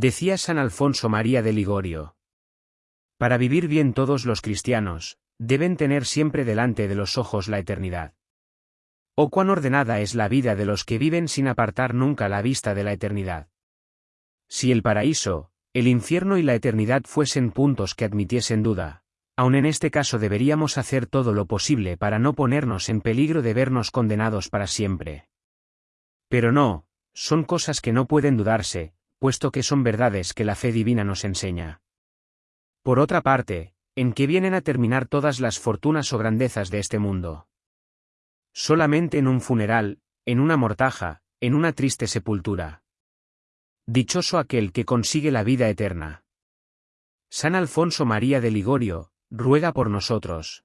Decía San Alfonso María de Ligorio. Para vivir bien todos los cristianos, deben tener siempre delante de los ojos la eternidad. Oh cuán ordenada es la vida de los que viven sin apartar nunca la vista de la eternidad. Si el paraíso, el infierno y la eternidad fuesen puntos que admitiesen duda, aun en este caso deberíamos hacer todo lo posible para no ponernos en peligro de vernos condenados para siempre. Pero no, son cosas que no pueden dudarse, puesto que son verdades que la fe divina nos enseña. Por otra parte, ¿en qué vienen a terminar todas las fortunas o grandezas de este mundo? Solamente en un funeral, en una mortaja, en una triste sepultura. Dichoso aquel que consigue la vida eterna. San Alfonso María de Ligorio, ruega por nosotros.